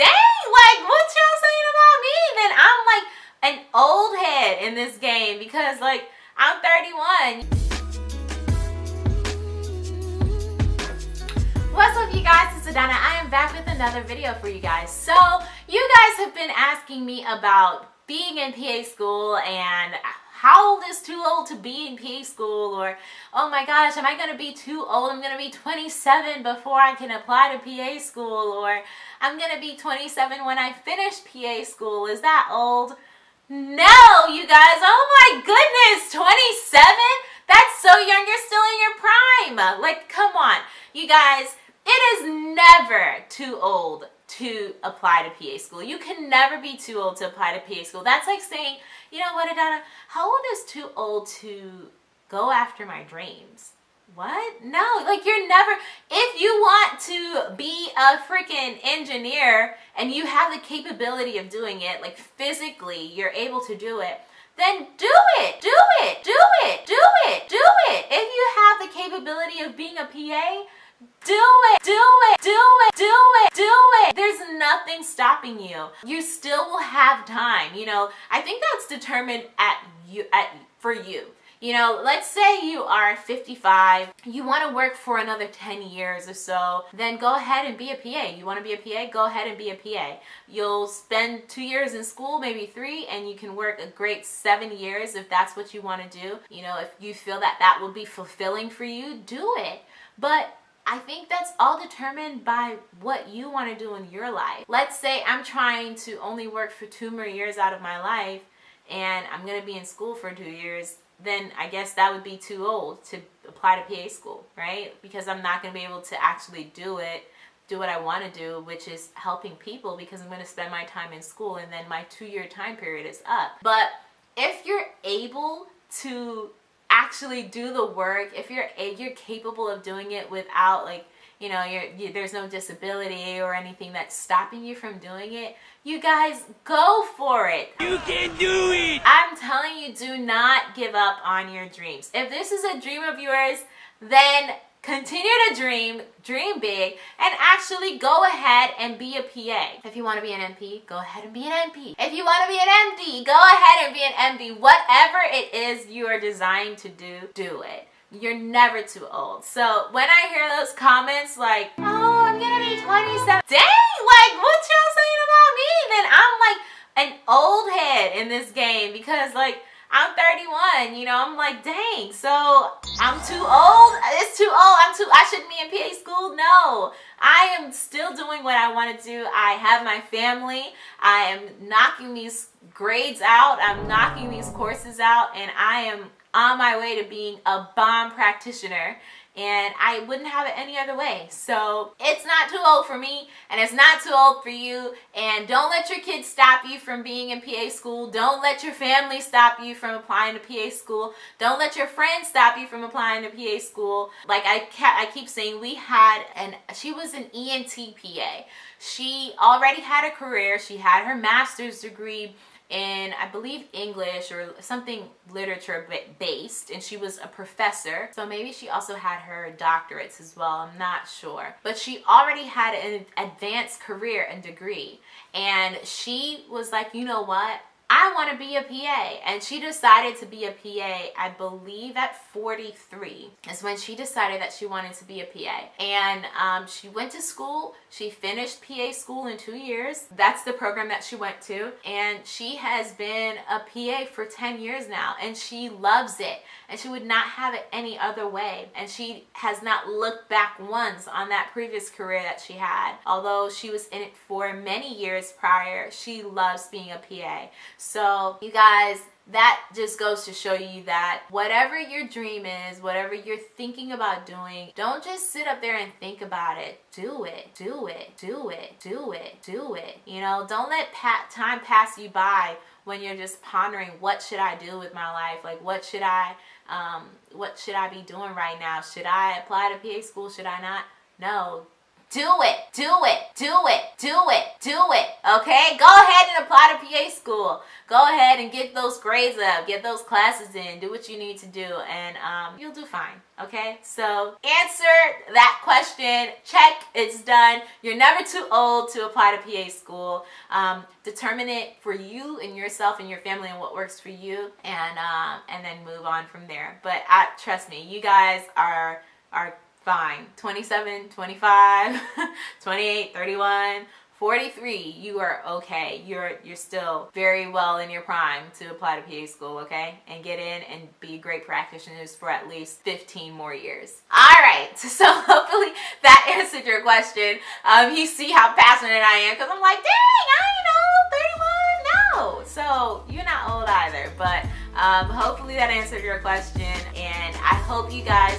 dang, like what y'all saying about me? Then I'm like an old head in this game because like I'm 31. What's up you guys, it's Adana. I am back with another video for you guys. So you guys have been asking me about being in PA school and how old is too old to be in PA school? Or oh my gosh am I gonna be too old? I'm gonna be 27 before I can apply to PA school. Or I'm gonna be 27 when I finish PA school. Is that old? No you guys. Oh my goodness 27 that's so young. You're still in your prime. Like come on. You guys it is never too old to apply to PA school. You can never be too old to apply to PA school. That's like saying, you know what, Adana, how old is too old to go after my dreams? What? No, like you're never, if you want to be a freaking engineer and you have the capability of doing it, like physically you're able to do it, then do it, do it, do it, do it, do it. If you have the capability of being a PA, do it, do it, do it, do it, do it. There's nothing stopping you. You still will have time. You know, I think that's determined at you at for you. You know, let's say you are 55, you want to work for another 10 years or so, then go ahead and be a PA. You want to be a PA? Go ahead and be a PA. You'll spend two years in school, maybe three, and you can work a great seven years if that's what you want to do. You know, if you feel that that will be fulfilling for you, do it. But I think that's all determined by what you want to do in your life. Let's say I'm trying to only work for two more years out of my life and I'm going to be in school for two years, then I guess that would be too old to apply to PA school, right? Because I'm not going to be able to actually do it, do what I want to do, which is helping people because I'm going to spend my time in school and then my two-year time period is up. But if you're able to actually do the work, if you're eh, you're capable of doing it without like you know you're, you, there's no disability or anything that's stopping you from doing it you guys go for it. You can do it. I'm telling you do not give up on your dreams. If this is a dream of yours then Continue to dream, dream big, and actually go ahead and be a PA. If you want to be an NP, go ahead and be an NP. If you want to be an MD, go ahead and be an MD. Whatever it is you are designed to do, do it. You're never too old. So when I hear those comments like, oh, I'm gonna be 27, dang, like what y'all saying about me? Then I'm like an old head in this game because like I'm 31, you know, I'm like, dang, so I'm too old? I'm I shouldn't be in PA school? No, I am still doing what I want to do. I have my family, I am knocking these grades out, I'm knocking these courses out, and I am on my way to being a bomb practitioner and I wouldn't have it any other way. So it's not too old for me and it's not too old for you and don't let your kids stop you from being in PA school. Don't let your family stop you from applying to PA school. Don't let your friends stop you from applying to PA school. Like I, I keep saying, we had, an, she was an ENT PA. She already had a career. She had her master's degree in I believe English or something literature based and she was a professor. So maybe she also had her doctorates as well I'm not sure. But she already had an advanced career and degree. And she was like you know what I want to be a PA. And she decided to be a PA, I believe at 43 is when she decided that she wanted to be a PA. And um, she went to school. She finished PA school in two years. That's the program that she went to. And she has been a PA for 10 years now. And she loves it. And she would not have it any other way. And she has not looked back once on that previous career that she had. Although she was in it for many years prior, she loves being a PA. So you guys, that just goes to show you that whatever your dream is, whatever you're thinking about doing, don't just sit up there and think about it. Do it, do it, do it, do it, do it. You know, don't let pat time pass you by when you're just pondering what should I do with my life? Like what should I, um, what should I be doing right now? Should I apply to PA school? Should I not? No, do it, do it, do it, do it, do it, okay? Go ahead and apply to PA school. go ahead and get those grades up, get those classes in, do what you need to do, and um, you'll do fine. Okay, so answer that question. Check, it's done. You're never too old to apply to PA school. Um, determine it for you and yourself and your family and what works for you, and um, and then move on from there. But I, trust me, you guys are are fine. 27, 25, 28, 31 43, you are okay. You're you're still very well in your prime to apply to PA school, okay? And get in and be great practitioners for at least 15 more years. All right, so hopefully that answered your question. Um, you see how passionate I am because I'm like, dang, I know, 31, no. So you're not old either, but um, hopefully that answered your question. And I hope you guys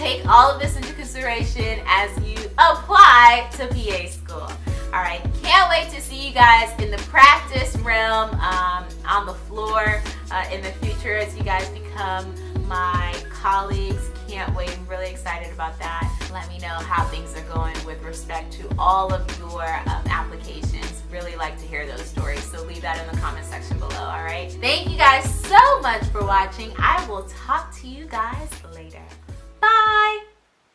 take all of this into consideration as you apply to PA school. All right, can't wait to see you guys in the practice realm um, on the floor uh, in the future as you guys become my colleagues. Can't wait, I'm really excited about that. Let me know how things are going with respect to all of your um, applications. Really like to hear those stories, so leave that in the comment section below, all right? Thank you guys so much for watching. I will talk to you guys later. Bye!